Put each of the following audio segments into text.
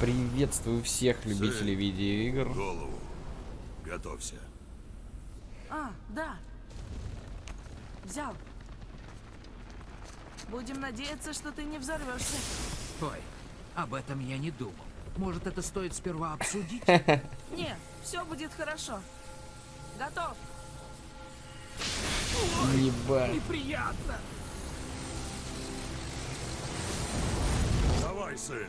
Приветствую всех любителей Сын, видеоигр. Голову. Готовься. А, да. Взял. Будем надеяться, что ты не взорвешься. Ой, об этом я не думал. Может, это стоит сперва обсудить? Нет, все будет хорошо. Готов. Ебать. Неприятно. Давай, сын.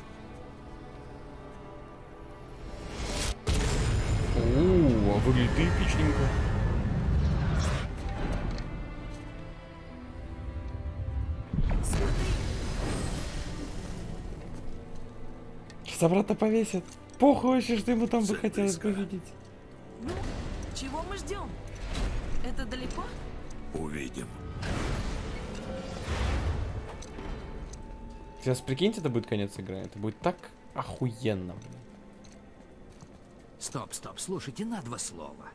Ууу, а выглядит эпичненько. Собрата повесят. Похуй вообще, что ему там бы хотелось увидеть. ну, чего мы ждем? Это далеко? Увидим. Сейчас прикиньте, это будет конец игры. Это будет так охуенно, блин. Стоп, стоп, слушайте на два слова.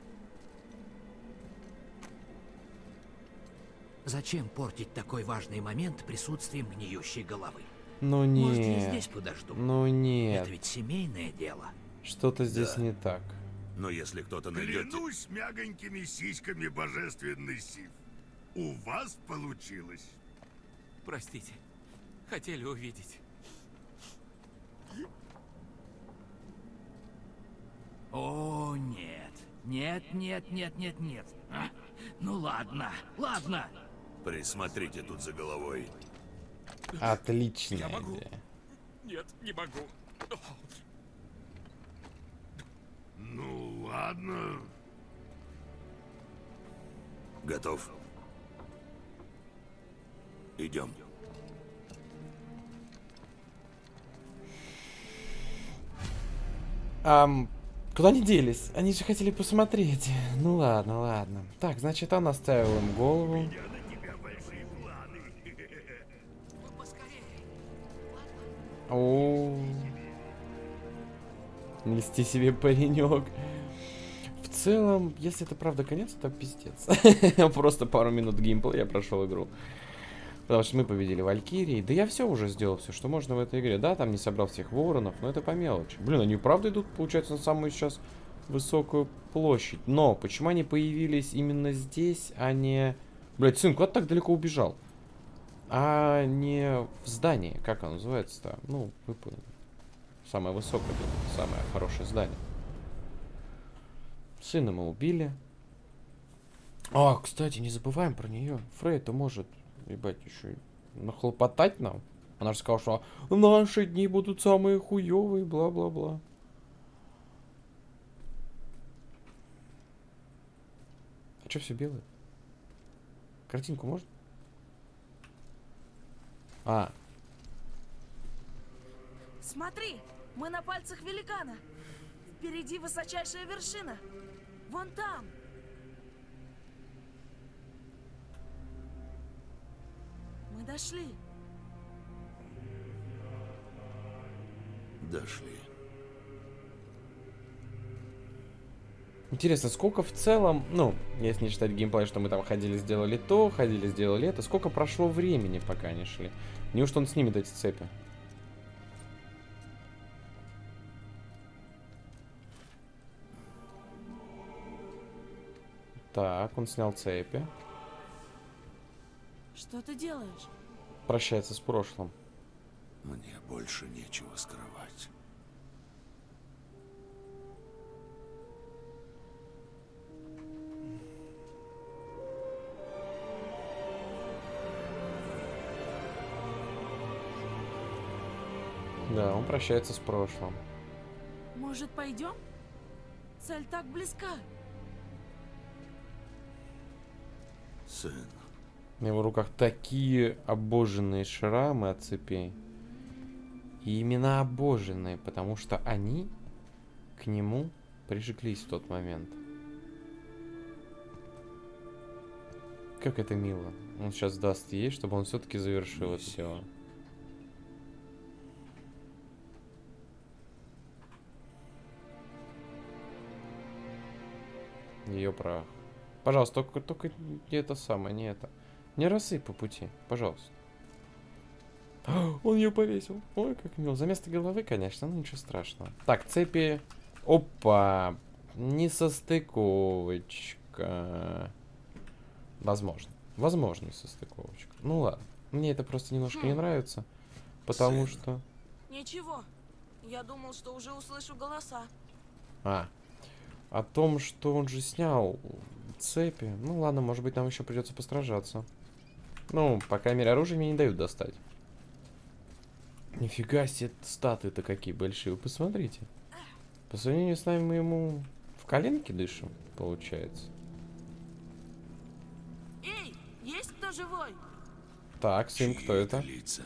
Зачем портить такой важный момент присутствием гниющей головы? Ну Может, я нет. здесь подожду? Ну нет. Это ведь семейное дело. Что-то здесь Да. не так. Но если кто-то найдет... Клянусь мягонькими сиськами божественный Сив. У вас получилось. Простите. Хотели увидеть. О, нет. Нет, нет, нет, нет, нет. А? Ну ладно, ладно. Присмотрите тут за головой. Отличная Я могу. идея. Нет, не могу. Ну ладно. Готов? Идем. Ам, куда они делись? Они же хотели посмотреть. Ну ладно, ладно. Так, значит, он оставил им голову. О, не льсти себе, паренек. В целом, если это правда конец, то пиздец. Просто пару минут геймплея прошел игру. Потому что мы победили Валькирии. Да я все уже сделал, все, что можно в этой игре. Да, там не собрал всех воронов, но это по мелочи. Блин, они правда идут, получается, на самую сейчас высокую площадь. Но почему они появились именно здесь, а не... Блять, сын, куда так далеко убежал? А не в здании. Как оно называется-то? Ну, вы поняли. Самое высокое, самое хорошее здание. Сына мы убили. А, кстати, не забываем про нее. Фрей-то может, ебать, еще нахлопотать нам. Она же сказала, что наши дни будут самые хуевые, бла-бла-бла. А что все белое? Картинку может? А, Смотри, мы на пальцах великана. Впереди высочайшая вершина. Вон там. Мы дошли. Дошли. Интересно, сколько в целом, ну, если не считать геймплей, что мы там ходили, сделали то, ходили, сделали это, сколько прошло времени, пока они шли? Неужто он снимет эти цепи? Так, он снял цепи. Что ты делаешь? Прощается с прошлым. Мне больше нечего скрывать. Да, он прощается с прошлым. Может, пойдем? Цель так близка. Сын, На его руках такие обожженные шрамы от цепей. И именно обожженные, потому что они к нему прижиглись в тот момент. Как это мило. Он сейчас даст ей, чтобы он все-таки завершил это дело. Ее прах. Пожалуйста, только, только не это самое, не это. Не рассыпь по пути, пожалуйста. Он ее повесил. Ой, как мило. За место головы, конечно, ну ничего страшного. Так, цепи. Опа. Несостыковочка. Возможно. Возможно, несостыковочка. Ну ладно. Мне это просто немножко не Хм. нравится. Потому Сын. что... Ничего. Я думал, что уже услышу голоса. А. О том, что он же снял цепи. Ну ладно, может быть, нам еще придется постражаться. Ну, по крайней мере, оружие мне не дают достать. Нифига себе, статы-то какие большие. Вы посмотрите. По сравнению с нами мы ему в коленке дышим, получается. Эй, есть кто живой? Так, сын, кто это? лица?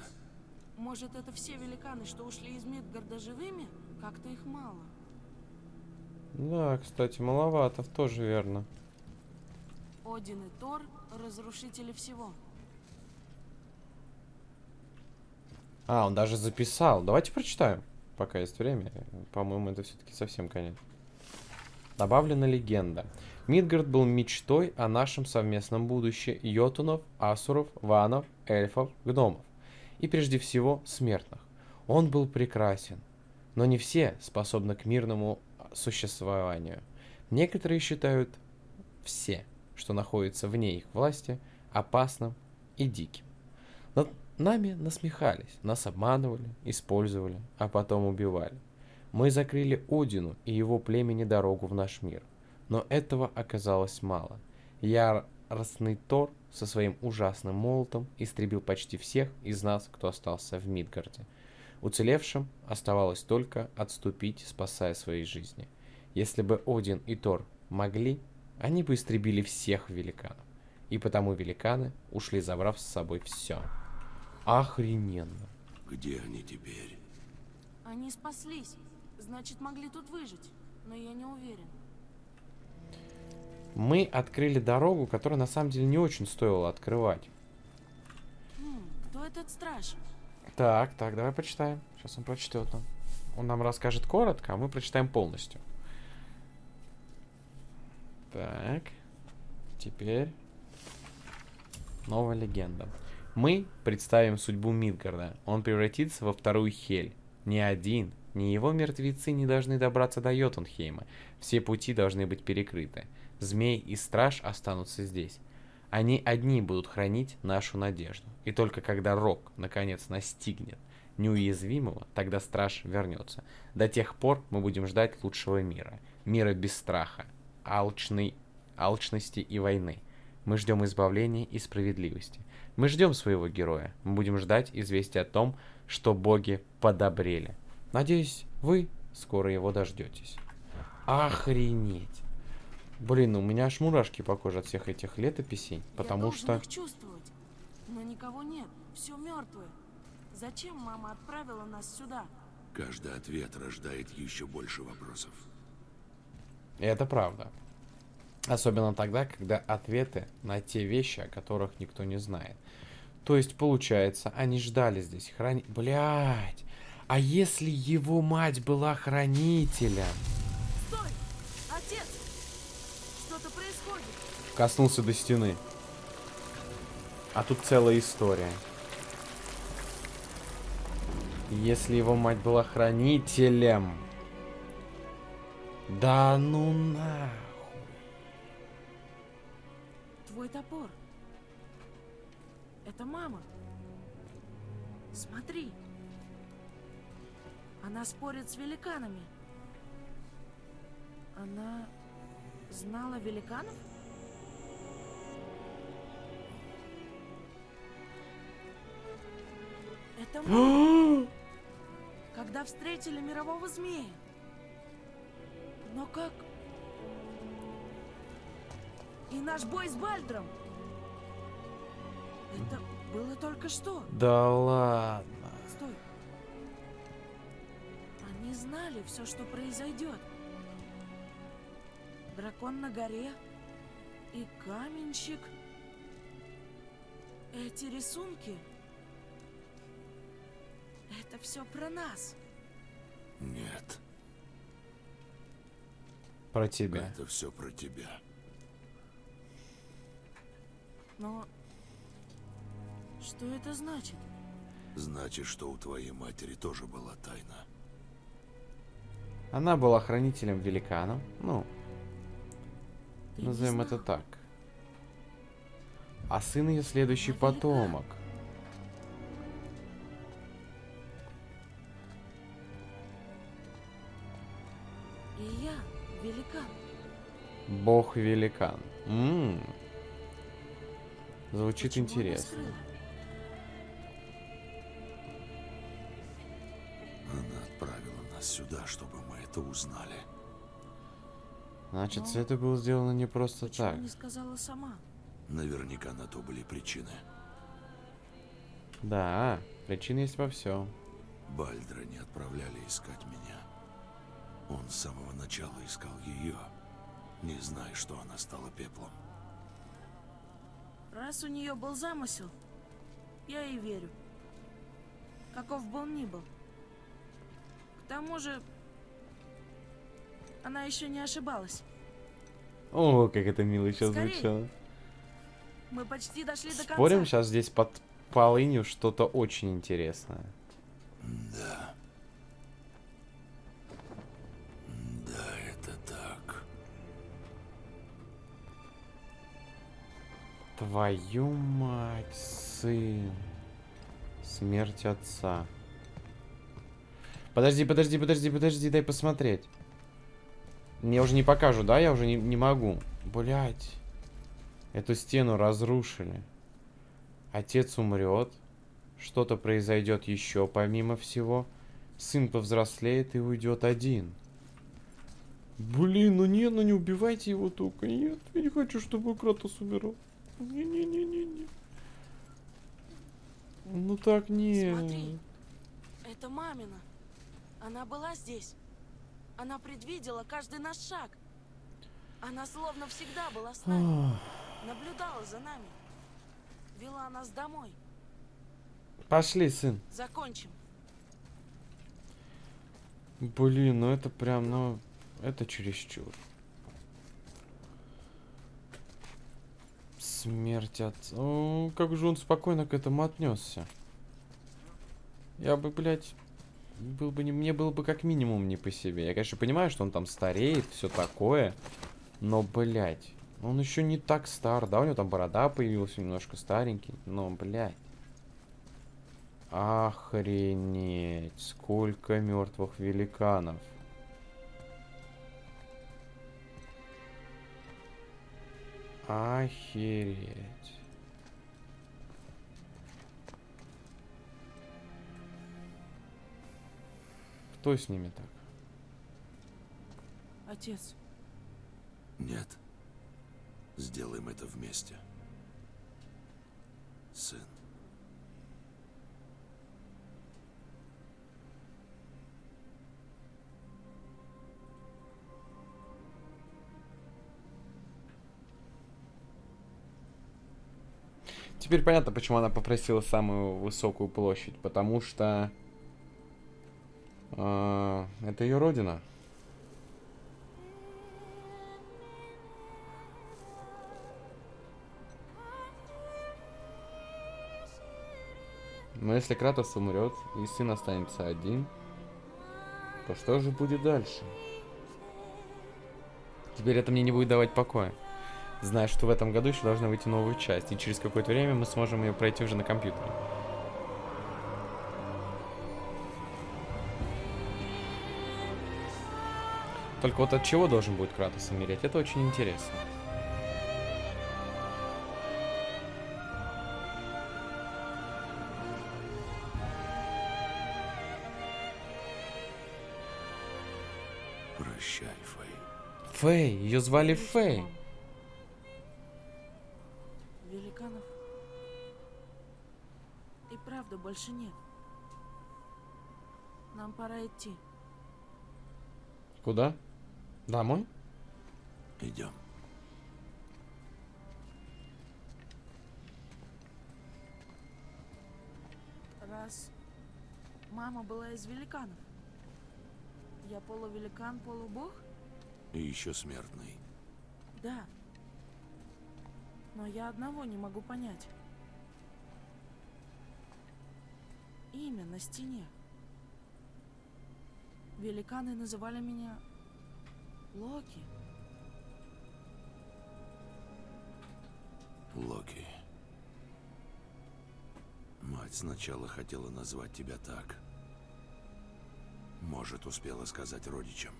Может, это все великаны, что ушли из Мидгарда живыми? Как-то их мало. Да, кстати, маловато, тоже верно. Один и Тор — разрушители всего. А, он даже записал. Давайте прочитаем, пока есть время. По-моему, это все-таки совсем конец. Добавлена легенда. Мидгард был мечтой о нашем совместном будущем йотунов, асуров, ванов, эльфов, гномов. И прежде всего смертных. Он был прекрасен. Но не все способны к мирному существованию. Некоторые считают все, что находится вне их власти, опасным и диким. Над нами насмехались, нас обманывали, использовали, а потом убивали. Мы закрыли Одину и его племени дорогу в наш мир. Но этого оказалось мало. Яростный Тор со своим ужасным молотом истребил почти всех из нас, кто остался в Мидгарде. Уцелевшим оставалось только отступить, спасая свои жизни. Если бы Один и Тор могли, они бы истребили всех великанов. И потому великаны ушли, забрав с собой все. Охрененно. Где они теперь? Они спаслись. Значит, могли тут выжить. Но я не уверен. Мы открыли дорогу, которую на самом деле не очень стоило открывать. Хм, кто этот страж? Так, так, давай почитаем. Сейчас он прочтет нам. Он нам расскажет коротко, а мы прочитаем полностью. Так. Теперь новая легенда. Мы представим судьбу Мидгарда. Он превратится во вторую Хель. Ни один, ни его мертвецы не должны добраться до Йотунхейма. Все пути должны быть перекрыты. Змей и страж останутся здесь. Они одни будут хранить нашу надежду. И только когда Рок наконец настигнет неуязвимого, тогда страж вернется. До тех пор мы будем ждать лучшего мира. Мира без страха, алчной, алчности и войны. Мы ждем избавления и справедливости. Мы ждем своего героя. Мы будем ждать известия о том, что боги подобрели. Надеюсь, вы скоро его дождетесь. Охренеть. Блин, у меня аж мурашки по коже от всех этих летописей, я потому должен что... их чувствовать. Но никого нет. Все мертвое. Зачем мама отправила нас сюда? Каждый ответ рождает еще больше вопросов. Это правда. Особенно тогда, когда ответы на те вещи, о которых никто не знает. То есть, получается, они ждали здесь храни... Блять! А если его мать была хранителем? Стой! Отец! Что-то происходит. Коснулся до стены. А тут целая история. Если его мать была хранителем... Да ну нахуй. Твой топор. Это мама. Смотри. Она спорит с великанами. Она знала великанов? Это мы. Когда встретили мирового змея. Но как? И наш бой с Бальдром. Было только что. Да ладно. Стой. Они знали все, что произойдет. Дракон на горе и каменщик. Эти рисунки. Это все про нас. Нет, Про тебя. это все про тебя. Но что это значит? Значит, что у твоей матери тоже была тайна. Она была хранителем великанов. Ну, Ты назовем это так. А сын ее следующий Она велика. потомок. И я великан. Бог-великан. М. Звучит Почему интересно. Сюда, чтобы мы это узнали. Значит, Ну, все это было сделано не просто Почему так. не сказала сама? Наверняка на то были причины. Да, причина есть во всем. Бальдра не отправляли искать меня. Он с самого начала искал ее, не зная, что она стала пеплом. Раз у нее был замысел, я ей верю. Каков бы он ни был. К тому же, она еще не ошибалась. О, как это мило сейчас Скорей. звучало. Мы почти дошли до конца. Спорим, сейчас здесь под полынью что-то очень интересное. Да. Да, это так. Твою мать, сын. Смерть отца. Подожди, подожди, подожди, подожди, дай посмотреть. Мне уже не покажу, да? Я уже не, не могу. Блять. Эту стену разрушили. Отец умрет. Что-то произойдет еще помимо всего. Сын повзрослеет и уйдет один. Блин, ну нет, ну не убивайте его только. Нет, я не хочу, чтобы Кратос умирал. Не-не-не-не-не. Ну так нет. Смотри. Это мамина. Она была здесь. Она предвидела каждый наш шаг. Она словно всегда была с нами. Наблюдала за нами. Вела нас домой. Пошли, сын. Закончим. Блин, ну это прям, ну, это чересчур. Смерть от... О, как же он спокойно к этому отнесся. Я бы, блядь, был бы не... мне было бы как минимум не по себе. Я, конечно, понимаю, что он там стареет, все такое. Но, блядь, он еще не так стар, да? У него там борода появилась, немножко старенький. Но, блядь. Охренеть, сколько мертвых великанов. Охереть. Кто с ними так? Отец, Нет. Сделаем это вместе. Сын. Теперь понятно, почему она попросила самую высокую площадь. Потому что... э, это ее родина. Но если Кратос умрет, и сын останется один, то что же будет дальше? Теперь это мне не будет давать покоя. Зная, что в этом году еще должна выйти новая часть, и через какое-то время мы сможем ее пройти уже на компьютере. Только вот от чего должен будет Кратос умереть, это очень интересно. Прощай, Фэй. Фэй, ее звали Фэй. Великанов и правда больше нет. Нам пора идти. Куда? Домой? Идем. Раз мама была из великанов. Я полувеликан, полубог? И еще смертный. Да. Но я одного не могу понять. имя на стене. Великаны называли меня Локи. Локи. Мать сначала хотела назвать тебя так. Может, успела сказать родичам.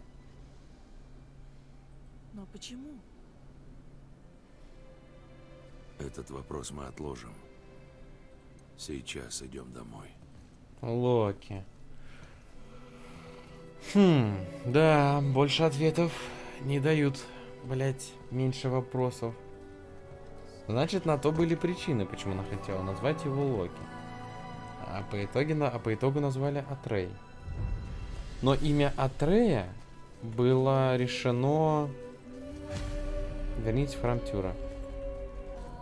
Но почему? Этот вопрос мы отложим. Сейчас идем домой. Локи. Хм, да, больше ответов не дают, блять, меньше вопросов. Значит, на то были причины, почему она хотела назвать его Локи. А по, итоге, а по итогу назвали Атрей. Но имя Атрея было решено... Верните в храм Тюра.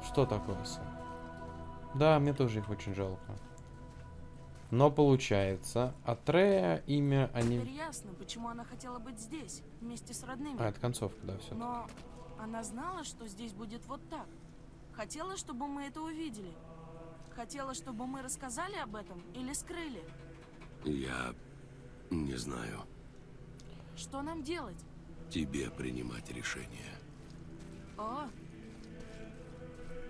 Что такое, сын? Да, мне тоже их очень жалко. Но получается, Атрея имя они... Теперь ясно, почему она хотела быть здесь, вместе с родными. А, это концовка, да, все. Но она знала, что здесь будет вот так. Хотела, чтобы мы это увидели. Хотела, чтобы мы рассказали об этом или скрыли. Я не знаю. Что нам делать? Тебе принимать решение. О,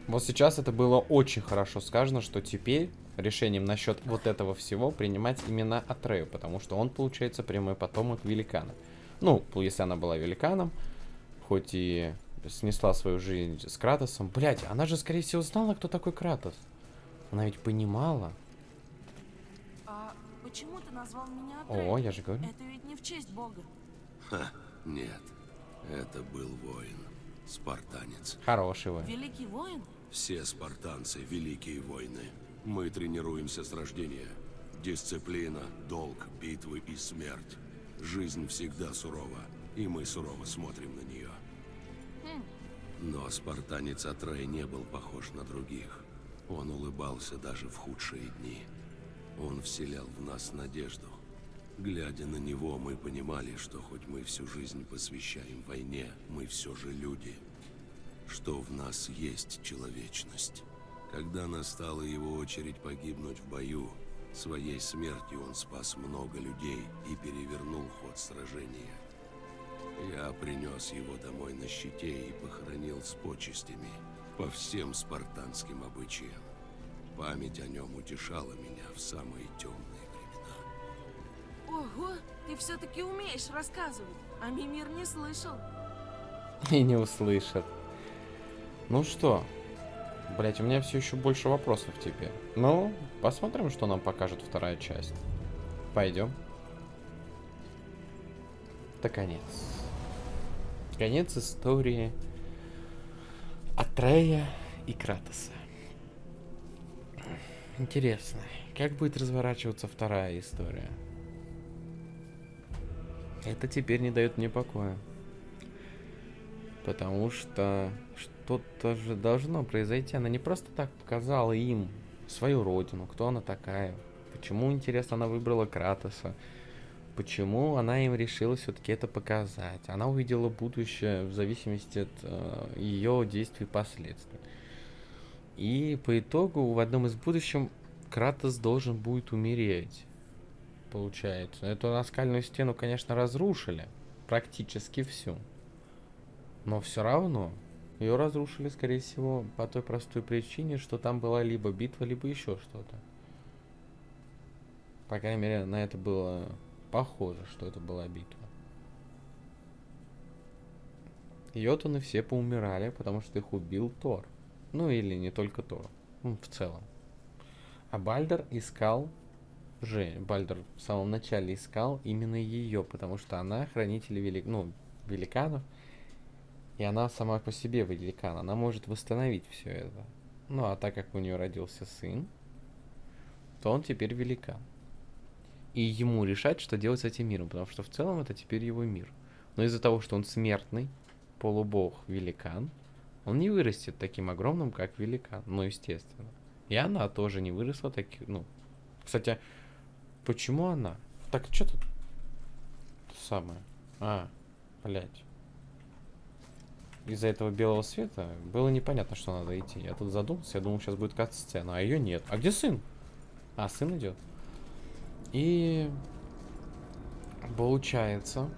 Вот сейчас это было очень хорошо сказано, что теперь решением насчет вот этого всего принимать именно Атрею, потому что он, получается, прямой потомок великана. Ну, если она была великаном, хоть и снесла свою жизнь с Кратосом. Блять, она же, скорее всего, знала, кто такой Кратос. Она ведь понимала. а почему ты назвал меня Атрей? О, я же говорю. Это ведь не в честь Бога. Ха, нет. Это был воин. Спартанец. Хороший вы. Великий воин? Все спартанцы – великие воины. Мы тренируемся с рождения. Дисциплина, долг, битвы и смерть. Жизнь всегда сурова, и мы сурово смотрим на нее. Но спартанец Атрей не был похож на других. Он улыбался даже в худшие дни. Он вселял в нас надежду. Глядя на него, мы понимали, что хоть мы всю жизнь посвящаем войне, мы все же люди что в нас есть человечность. Когда настала его очередь погибнуть в бою, своей смертью он спас много людей и перевернул ход сражения. Я принес его домой на щите и похоронил с почестями по всем спартанским обычаям. Память о нем утешала меня в самые темные времена. Ого, ты все-таки умеешь рассказывать, а Мимир не слышал. И не услышат. Ну что? Блять, у меня все еще больше вопросов теперь. Ну, посмотрим, что нам покажет вторая часть. Пойдем. Это конец. Конец истории Атрея и Кратоса. Интересно, как будет разворачиваться вторая история? Это теперь не дает мне покоя. Потому что что-то же должно произойти. Она не просто так показала им свою родину, кто она такая. Почему, интересно, она выбрала Кратоса. Почему она им решила все-таки это показать. Она увидела будущее в зависимости от э, ее действий и последствий. И по итогу в одном из будущем Кратос должен будет умереть. Получается. Эту наскальную стену, конечно, разрушили. Практически всю. Но все равно ее разрушили, скорее всего, по той простой причине, что там была либо битва, либо еще что-то. По крайней мере, на это было похоже, что это была битва. Йотуны все поумирали, потому что их убил Тор. Ну или не только Тор, ну, в целом. А Бальдер искал же, Бальдер в самом начале искал именно ее, потому что она хранитель велик, ну, великанов, и она сама по себе великан, она может восстановить все это. Ну, а так как у нее родился сын, то он теперь великан. И ему решать, что делать с этим миром, потому что в целом это теперь его мир. Но из-за того, что он смертный, полубог, великан, он не вырастет таким огромным, как великан, ну, естественно. И она тоже не выросла таким, ну... Кстати, почему она? Так, что тут самое? А, блядь из-за этого белого света было непонятно, что надо идти. Я тут задумался, я думал, сейчас будет кат-сцена, а ее нет. А где сын? А, сын идет. И получается,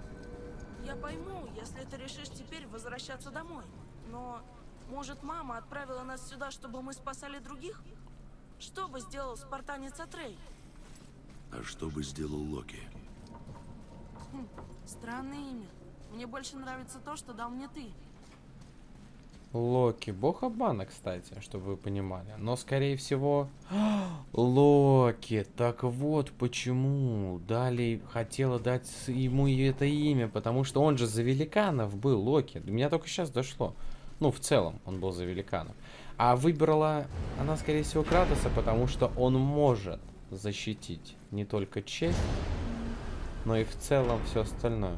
Я пойму, если ты решишь теперь возвращаться домой. Но, может, мама отправила нас сюда, чтобы мы спасали других? Что бы сделал спартанец Атрей? А что бы сделал Локи? Странное имя. Мне больше нравится то, что дал мне ты. Локи, бог обмана, кстати, чтобы вы понимали. Но, скорее всего... Локи, так вот почему Дали хотела дать ему это имя, потому что он же за великанов был, Локи. До меня только сейчас дошло. Ну, в целом, он был за великанов. А выбрала она, скорее всего, Кратоса, потому что он может защитить не только честь, но и в целом все остальное.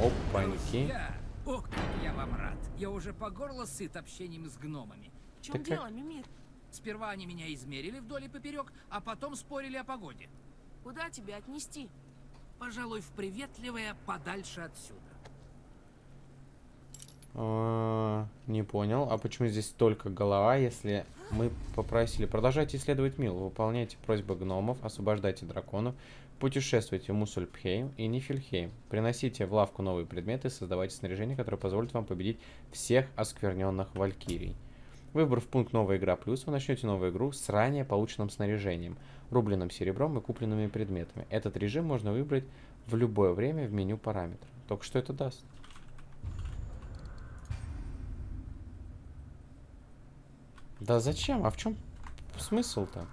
Опаньки. Ох, как я вам рад. Я уже по горло сыт общением с гномами. В чем Так как- дело, Мимир? Сперва они меня измерили вдоль и поперек, а потом спорили о погоде. Куда тебя отнести? Пожалуй, в приветливое подальше отсюда. А, Не понял. А почему здесь только голова, если мы попросили продолжайте исследовать мир, выполняйте просьбы гномов, освобождайте драконов, путешествуйте в Мусульпхейм и Нифельхейм, приносите в лавку новые предметы, создавайте снаряжение, которое позволит вам победить всех оскверненных валькирий. Выбрав пункт «Новая игра плюс», вы начнете новую игру с ранее полученным снаряжением, рубленным серебром и купленными предметами. Этот режим можно выбрать в любое время в меню параметров. Только что это даст? Да зачем? А в чем смысл-то?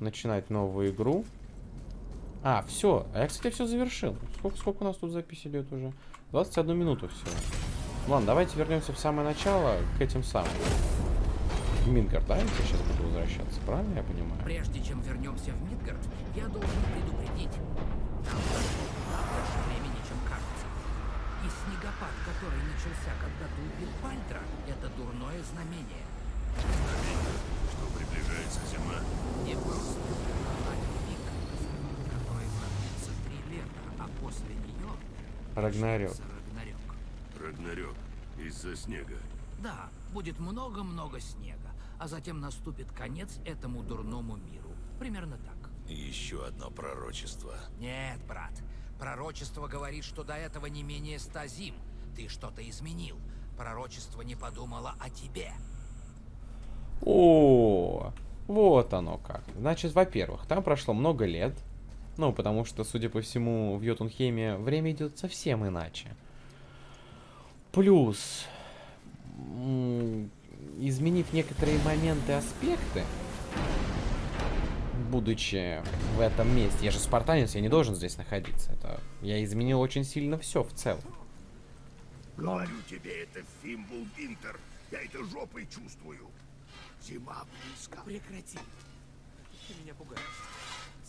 Начинать новую игру. А, все. А я, кстати, все завершил. Сколько, сколько у нас тут запись идет уже? 21 минуту всего. Ладно, давайте вернемся в самое начало к этим самым. В Мидгард, да? Я сейчас буду возвращаться, правильно я понимаю? Прежде чем вернемся в Мидгард, я должен предупредить. Нам предстоит больше времени, чем кажется. И снегопад, который начался, когда ты убил Бальдра, это дурное знамение. Что приближается зима? Не просто а пик, который продлится три лета, а после нее Рагнарёк. Рагнарёк. Рагнарёк. Из-за снега. Да, будет много-много снега, а затем наступит конец этому дурному миру. Примерно так. Еще одно пророчество. Нет, брат. Пророчество говорит, что до этого не менее ста зим. Ты что-то изменил. Пророчество не подумало о тебе. О, вот оно как. Значит, во-первых, там прошло много лет. Ну, потому что, судя по всему, в Йотунхейме время идет совсем иначе. Плюс, изменив некоторые моменты, аспекты, будучи в этом месте, я же спартанец, я не должен здесь находиться. Это я изменил очень сильно все в целом. Говорю тебе, это Фимбул Винтер. Я это жопой чувствую. Зима близко. Прекрати. Ты меня пугаешь.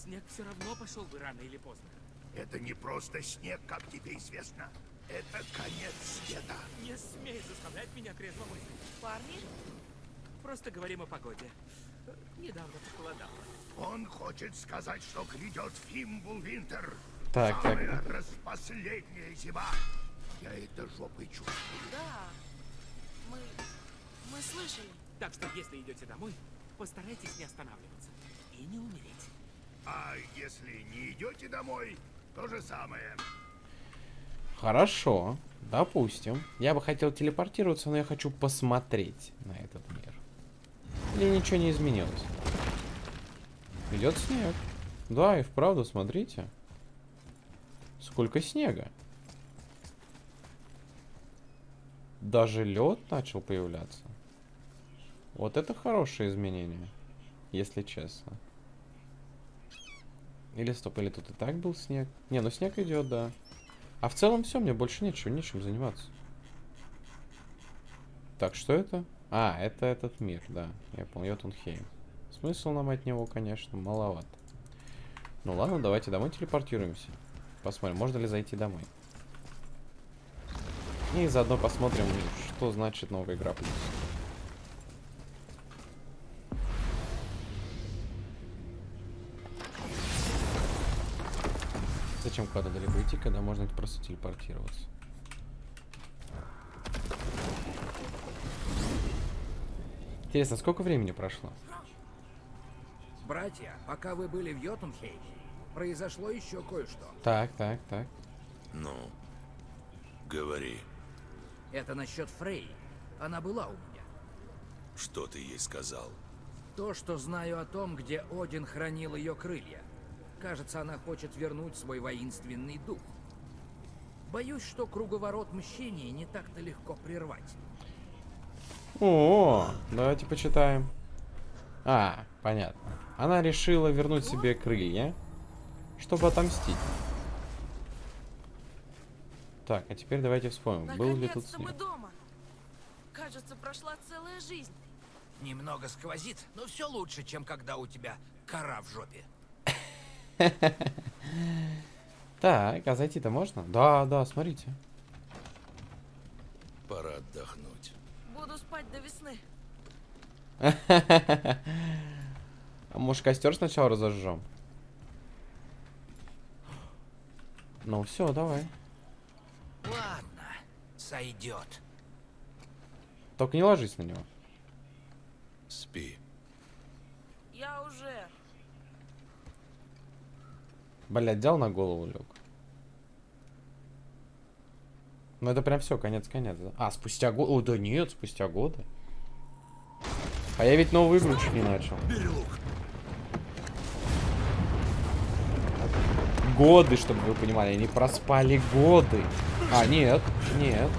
Снег все равно пошел бы рано или поздно. Это не просто снег, как тебе известно. Это конец света. Не смей заставлять меня трезво мыслить. Парни? Просто говорим о погоде. Недавно похолодало. Он хочет сказать, что грядет Фимбул Винтер. Так, так. Самая распоследняя зима. Я это жопой чувствую. Да. Мы... Мы слышали. Так что, если идете домой, постарайтесь не останавливаться. И не умереть. А если не идете домой, то же самое. Хорошо, допустим. Я бы хотел телепортироваться, но я хочу посмотреть на этот мир. Или ничего не изменилось? Идет снег. Да, и вправду, смотрите. Сколько снега. Даже лед начал появляться. Вот это хорошее изменение, если честно. Или стоп, или тут и так был снег. Не, ну снег идет, да. А в целом все, мне больше нечего, нечем заниматься. Так, что это? А, это этот мир, да. Я понял, Йотунхейм. Смысл нам от него, конечно, маловат. Ну ладно, давайте домой телепортируемся. Посмотрим, можно ли зайти домой. И заодно посмотрим, что значит новая игра плюс. Зачем куда-то далеко идти, когда можно просто телепортироваться? Интересно, сколько времени прошло? Братья, пока вы были в Йотунхейме, произошло еще кое-что. Так, так, так. Ну, говори, Это насчет Фрей. Она была у меня. что ты ей сказал? То, что знаю о том, где Один хранил ее крылья. Кажется, она хочет вернуть свой воинственный дух. Боюсь, что круговорот мщения не так-то легко прервать. О, давайте почитаем. А, понятно. Она решила вернуть себе крылья, чтобы отомстить. Так, а теперь давайте вспомним, был ли тут Наконец-то мы снег. дома. Кажется, прошла целая жизнь. Немного сквозит, но все лучше, чем когда у тебя кора в жопе. Так, а зайти-то можно? Да, да, смотрите. Пора отдохнуть. Буду спать до весны. А может костер сначала разожжем? Ну все, давай. Ладно, сойдет. Только не ложись на него. Спи. Я уже. Блять, взял на голову лег. Ну это прям все, конец-конец, да? А, спустя год. О, да нет, спустя годы. А я ведь игру чуть не начал. Годы, чтобы вы понимали, они проспали годы. А, нет, нет.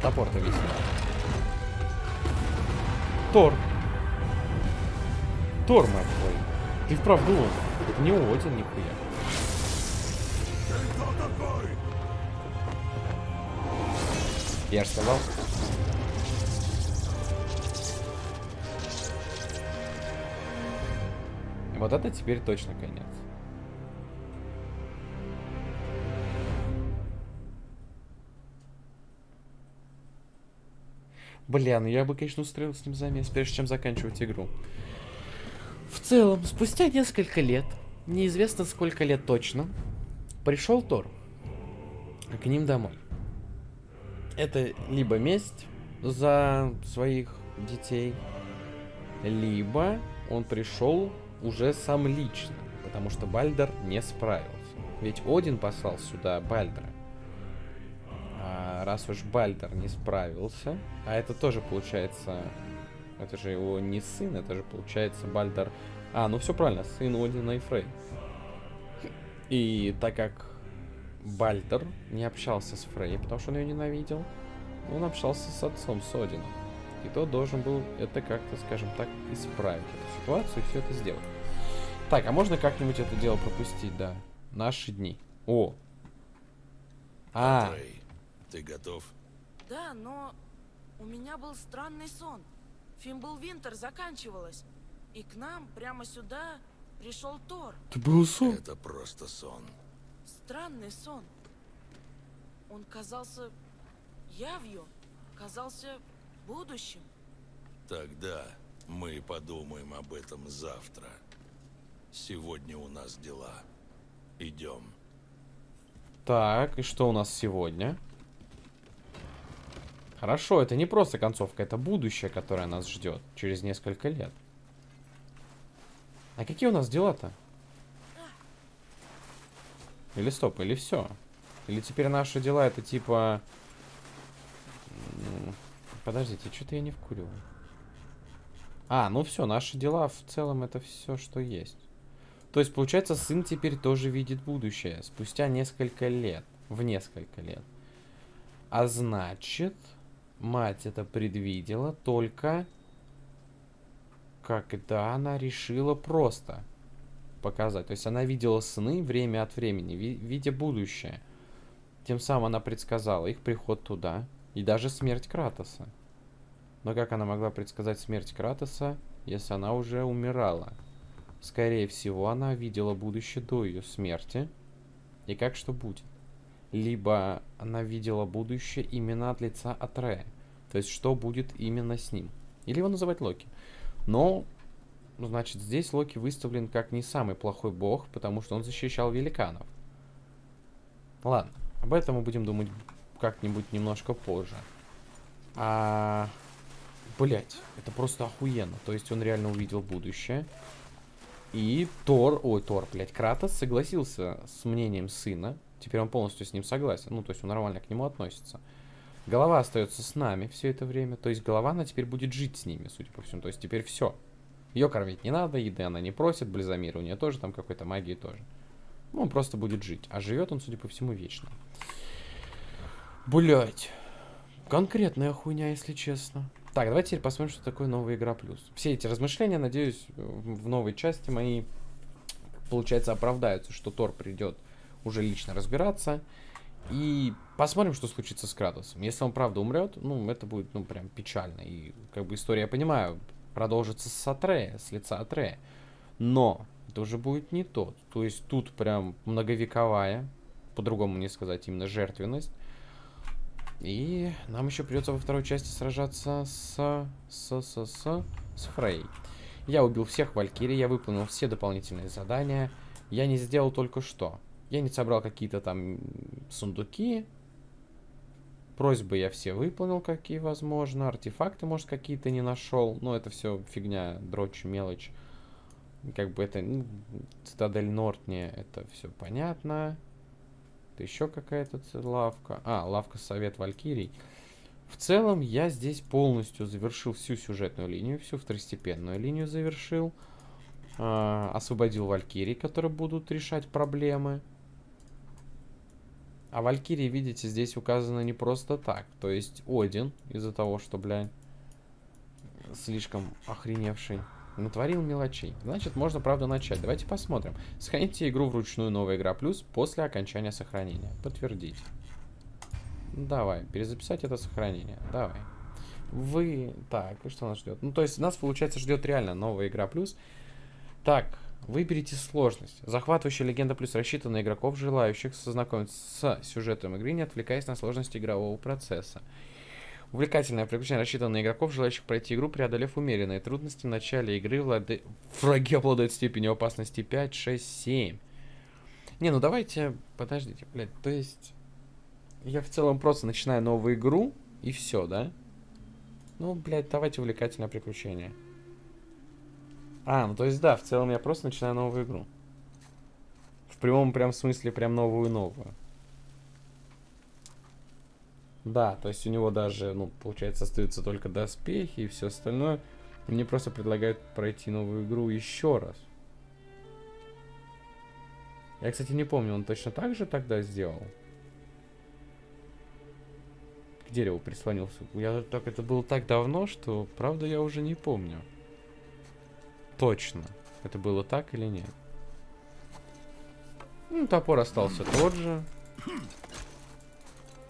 Топор-то висит. Тор. Тор, мать. Ты вправду он. Это не Один, нихуя. Я же сказал. Вот это теперь точно конец. Бля, ну я бы, конечно, устроил с ним замес, прежде чем заканчивать игру. Целом, спустя несколько лет, неизвестно сколько лет точно, пришел Тор к ним домой. Это либо месть за своих детей, либо он пришел уже сам лично, потому что Бальдер не справился. Ведь Один послал сюда Бальдера. А раз уж Бальдер не справился, а это тоже получается, это же его не сын, это же получается Бальдер. А, ну все правильно, сын Одина и Фрей. И так как Бальдер не общался с Фрей, потому что он ее ненавидел, он общался с отцом, с Одином. И тот должен был это как-то, скажем так, исправить эту ситуацию и все это сделать. Так, а можно как-нибудь это дело пропустить, да? Наши дни. О! А, Трей, ты готов? Да, но у меня был странный сон. Фимбл Винтер заканчивалась. И к нам, прямо сюда, пришел Тор. ты был сон? Это просто сон. Странный сон. Он казался явью, казался будущим. Тогда мы подумаем об этом завтра. Сегодня у нас дела. Идем. Так, и что у нас сегодня? Хорошо, это не просто концовка, это будущее, которое нас ждет через несколько лет. А какие у нас дела-то? Или стоп, или все? Или теперь наши дела это типа... Подождите, что-то я не вкуриваю. А, ну все, наши дела в целом это все, что есть. То есть, получается, сын теперь тоже видит будущее. Спустя несколько лет. В несколько лет. А значит, мать это предвидела только когда она решила просто показать. То есть она видела сны время от времени, ви- видя будущее. Тем самым она предсказала их приход туда и даже смерть Кратоса. Но как она могла предсказать смерть Кратоса, если она уже умирала? Скорее всего, она видела будущее до ее смерти. И как что будет? Либо она видела будущее именно от лица Атрея. То есть, что будет именно с ним. Или его называть Локи. Но, ну, значит, здесь Локи выставлен как не самый плохой бог, потому что он защищал великанов. Ладно, об этом мы будем думать как-нибудь немножко позже. А Блять, это просто охуенно. То есть он реально увидел будущее. И Тор, ой, Тор, блядь, Кратос согласился с мнением сына. Теперь он полностью с ним согласен. Ну, то есть он нормально к нему относится. Голова остается с нами все это время. То есть голова, она теперь будет жить с ними, судя по всему. То есть теперь все. Ее кормить не надо, еды она не просит, Близамир у нее тоже там какой-то магии тоже. Ну, он просто будет жить. А живет он, судя по всему, вечно. Блять. Конкретная хуйня, если честно. Так, давайте теперь посмотрим, что такое новая игра плюс. Все эти размышления, надеюсь, в новой части мои, получается, оправдаются, что Тор придет уже лично разбираться. И посмотрим, что случится с Кратосом. Если он правда умрет, ну, это будет, ну, прям печально. И, как бы, история, я понимаю, продолжится с Атрея, с лица Атрея. Но это уже будет не тот. То есть тут прям многовековая, по-другому не сказать, именно жертвенность. И нам еще придется во второй части сражаться с... с... с... с... с Фрей. Я убил всех Валькирий, я выполнил все дополнительные задания. Я не сделал только что. Я не собрал какие-то там сундуки. Просьбы я все выполнил, какие возможно. Артефакты, может, какие-то не нашел. Но это все фигня, дрочь, мелочь. Как бы это... Ну, Цитадель Нортне, это все понятно. Это еще какая-то лавка. А, лавка Совет Валькирий. В целом, я здесь полностью завершил всю сюжетную линию, всю второстепенную линию завершил. А, освободил Валькирий, которые будут решать проблемы. А Валькирии, видите, здесь указано не просто так. То есть Один, из-за того, что, блядь, слишком охреневший Натворил мелочей. Значит, можно, правда, начать. Давайте посмотрим. Сохраните игру вручную новая игра плюс после окончания сохранения. Подтвердить. Давай, перезаписать это сохранение. Давай. Вы... Так, и что нас ждет? Ну, то есть нас, получается, ждет реально новая игра плюс. Так, выберите сложность. Захватывающая легенда плюс рассчитана на игроков, желающих сознакомиться с сюжетом игры, не отвлекаясь на сложность игрового процесса. Увлекательное приключение рассчитано на игроков, желающих пройти игру, преодолев умеренные трудности в начале игры. Влады... Враги обладают степенью опасности 5, 6, 7. Не, ну давайте... Подождите, блядь, то есть... Я в целом просто начинаю новую игру, и все, да? Ну, блядь, давайте увлекательное приключение. А, ну то есть да, в целом я просто начинаю новую игру. В прямом прям смысле прям новую-новую. Да, то есть у него даже, ну, получается, остаются только доспехи и все остальное. Мне просто предлагают пройти новую игру еще раз. Я, кстати, не помню, он точно так же тогда сделал? К дереву прислонился. Я так, это было так давно, что, правда, я уже не помню. Точно. Это было так или нет? Ну, топор остался тот же.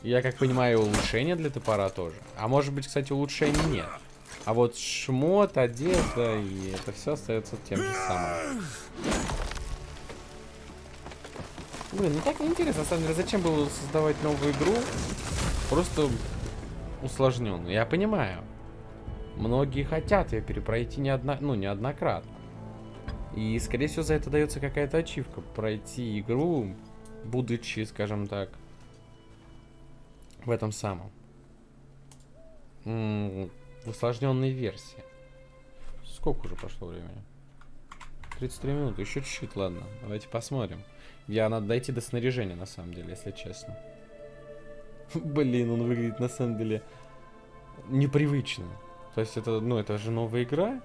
Я как понимаю, улучшение для топора тоже. А может быть, кстати, улучшений нет. А вот шмот, одежда и это все остается тем же самым. Блин, ну так неинтересно, на самом деле, зачем было создавать новую игру? Просто усложненную. Я понимаю. Многие хотят ее перепройти не одно, ну, неоднократно. И, скорее всего, за это дается какая-то ачивка. Пройти игру, будучи, скажем так, в этом самом. В усложненной версии. Сколько уже прошло времени? 33 минуты, еще чуть-чуть, ладно. Давайте посмотрим. Я надо дойти до снаряжения, на самом деле, если честно. Блин, он выглядит на самом деле непривычно. То есть это, ну, это же новая игра.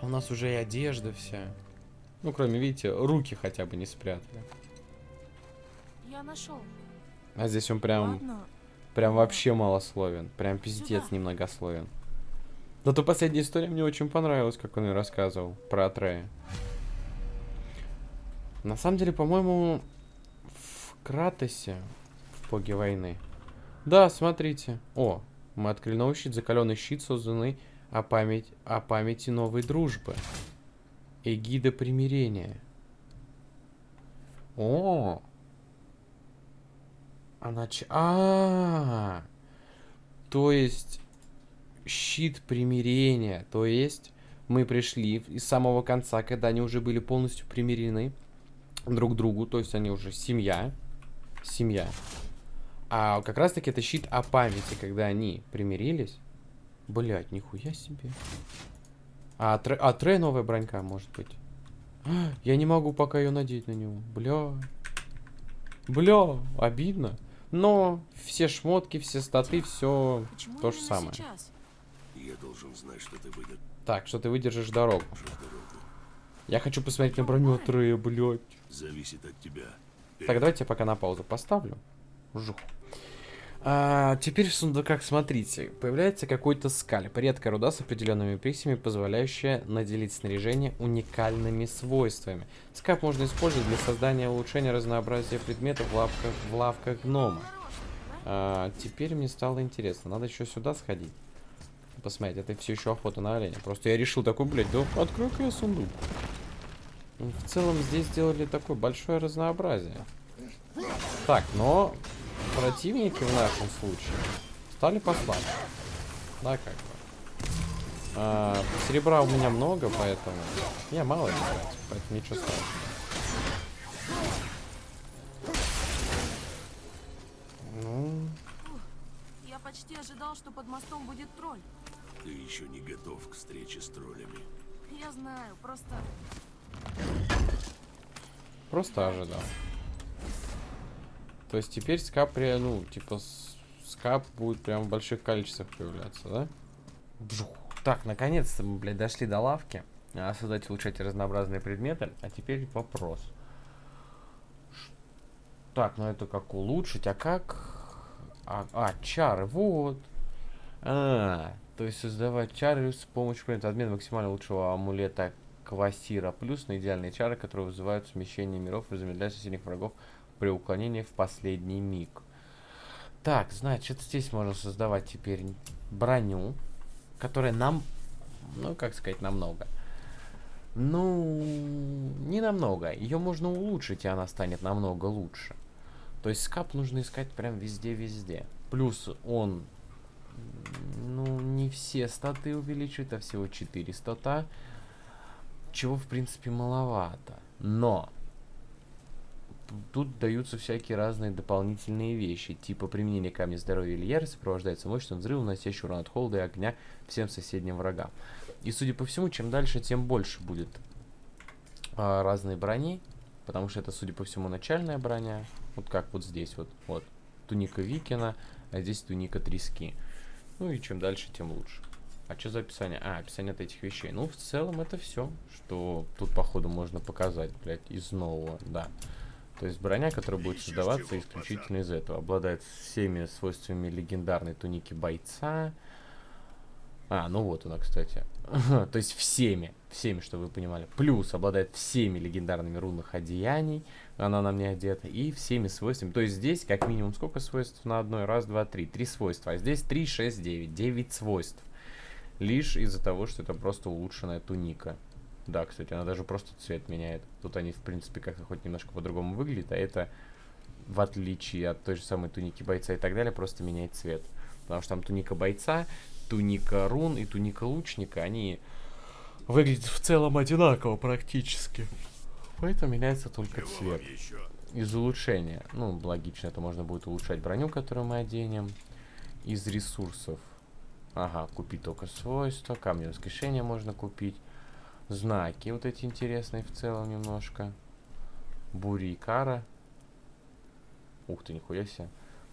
А у нас уже и одежда вся. Ну, кроме, видите, руки хотя бы не спрятали. Я нашел. А здесь он прям, Ладно. прям вообще малословен. Прям пиздец Сюда. немногословен. Зато последняя история мне очень понравилась, как он ее рассказывал про Атрея. На самом деле, по-моему, в Кратосе, в Боге войны. Да, смотрите. О, мы открыли новый щит, закаленный щит, созданный о, память, о памяти новой дружбы. Эгида примирения. О, а нач... А, -а, а То есть щит примирения. То есть мы пришли из самого конца, когда они уже были полностью примирены друг к другу. То есть они уже семья. Семья. А как раз таки это щит о памяти, когда они примирились. Блять, нихуя себе. А, тре, а Трей новая бронька, может быть. Я не могу пока ее надеть на него. Бля. Бля, обидно. Но все шмотки, все статы, все Почему то же самое. сейчас? Я должен знать, что ты выдержишь Так, что ты выдержишь дорогу. дорогу. Я хочу посмотреть на броню Трея, блядь. Зависит от тебя. Так, давайте я пока на паузу поставлю. Жух. А, теперь в сундуках, смотрите, появляется какой-то скальп, редкая руда с определенными присями, позволяющая наделить снаряжение уникальными свойствами. Скальп можно использовать для создания улучшения разнообразия предметов в лавках, в лавках гнома. А, теперь мне стало интересно, надо еще сюда сходить. Посмотреть, это все еще охота на оленя. Просто я решил такой, блядь, да открой-ка я сундук. В целом здесь сделали такое большое разнообразие. Так, но противники в нашем случае стали послабже. Да, как бы. А, серебра у меня много, поэтому я мало играть, поэтому ничего страшного. Ну, Я почти ожидал, что под мостом будет тролль. Ты еще не готов к встрече с троллями. Я знаю, просто просто ожидал. То есть теперь скап, ре- ну, типа, скап будет прям в больших количествах появляться, да? Бжух. Так, наконец-то мы, блядь, дошли до лавки. А, создать и улучшать разнообразные предметы. А теперь вопрос. Так, ну это как улучшить, а как... А, а, чары, вот. А, то есть создавать чары с помощью предмета. Обмен максимально лучшего амулета Квасира. Плюс на идеальные чары, которые вызывают смещение миров и замедляют соседних врагов при уклонении в последний миг. Так, значит, здесь можно создавать теперь броню, которая нам, ну, как сказать, намного. Ну, не намного. Ее можно улучшить, и она станет намного лучше. То есть скап нужно искать прям везде-везде. Плюс он, ну, не все статы увеличивает, а всего 4 стата. Чего, в принципе, маловато. Но тут даются всякие разные дополнительные вещи, типа применение камня здоровья или ярости сопровождается мощным взрывом, наносящим урон от холода и огня всем соседним врагам. И судя по всему, чем дальше, тем больше будет а, разной брони, потому что это, судя по всему, начальная броня. Вот как вот здесь вот, вот туника Викина, а здесь туника Трески. Ну и чем дальше, тем лучше. А что за описание? А, описание от этих вещей. Ну, в целом это все, что тут, походу, можно показать, блядь, из нового, да. То есть броня, которая будет создаваться исключительно из этого. Обладает всеми свойствами легендарной туники бойца. А, ну вот она, кстати. То есть всеми, всеми, что вы понимали. Плюс обладает всеми легендарными рунных одеяний. Она на мне одета. И всеми свойствами. То есть здесь как минимум сколько свойств на одной? Раз, два, три. Три свойства. А здесь три, шесть, девять. Девять свойств. Лишь из-за того, что это просто улучшенная туника. Да, кстати, она даже просто цвет меняет. Тут они, в принципе, как-то хоть немножко по-другому выглядят, а это, в отличие от той же самой туники бойца и так далее, просто меняет цвет. Потому что там туника бойца, туника рун и туника лучника, они выглядят в целом одинаково практически. Поэтому меняется только цвет из улучшения. Ну, логично, это можно будет улучшать броню, которую мы оденем. Из ресурсов. Ага, купить только свойства. Камни воскрешения можно купить. Знаки вот эти интересные в целом немножко. Бури и кара. Ух ты, нихуя себе.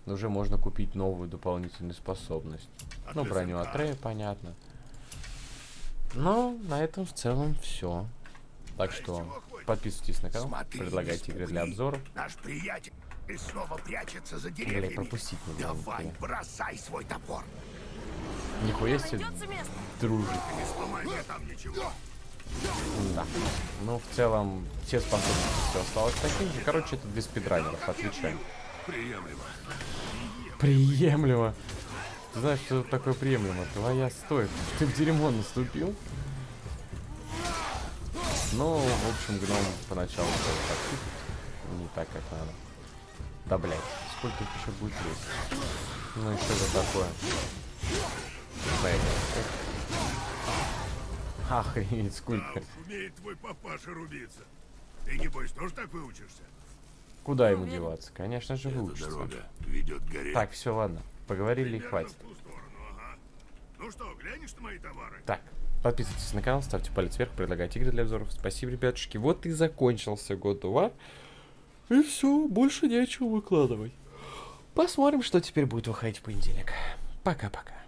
Но уже можно купить новую дополнительную способность. А Ну, броню зеркал. от Рея, понятно. Ну, на этом в целом все. Так что подписывайтесь на канал, Смотри, предлагайте игры для обзоров. Наш приятель снова прячется за Блин, деревьями. пропустить не Давай, бросай свой топор. Нихуя себе, дружит. Не сломай мне там ничего. Да. Ну, в целом, все способности все осталось таким же. Короче, это для спидранеров, отвечаю. Приемлемо. Приемлемо. Ты знаешь, что такое приемлемо? Твоя стоит. Ты в дерьмо наступил? Ну, в общем, гном поначалу стал так, не так, как надо. Да, блядь, сколько их еще будет лезть? Ну и что это такое? Блядь. Охренеть, сколько. Умеет твой папаша рубиться. Ты, небось, тоже так выучишься? Куда ему деваться? Конечно же, выучится. Так, все, ладно. Поговорили и хватит. в ту сторону, ага. Ну что, глянешь на мои товары? Так, подписывайтесь на канал, ставьте палец вверх, предлагайте игры для обзоров. Спасибо, ребятушки. Вот и закончился of War. И все, больше нечего выкладывать. Посмотрим, что теперь будет выходить в понедельник. Пока-пока.